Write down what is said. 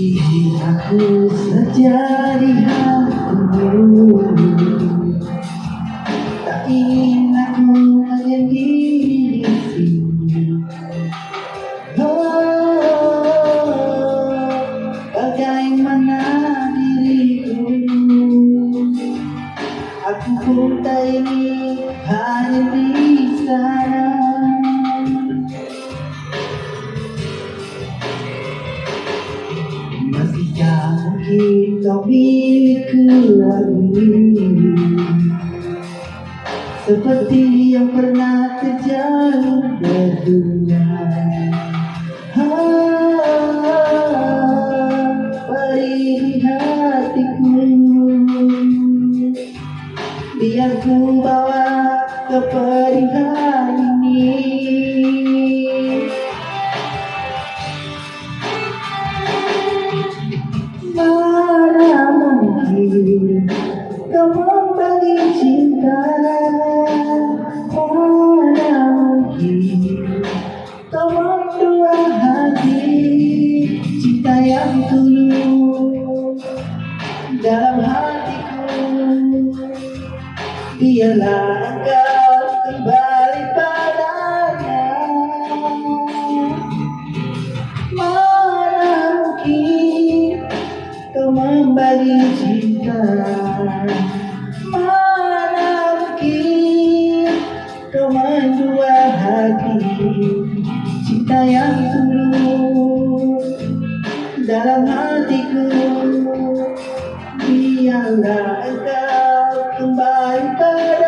Bikin aku saja di hatimu Tak ingin aku menyendiri di sini Oh, bagaimana diriku Aku pun tak hanya di sana Milikku lagi Seperti yang pernah terjadi berdunia Ah, Beri Biar ku bawa kepedihan ini membagi cinta mungkin kau mendua hati Cinta yang tulus dalam hatiku. Biarlah engkau kembali cinta. Mana mungkin kau dua hati. Cinta yang tulus dalam hatiku. Biarlah engkau kembali pada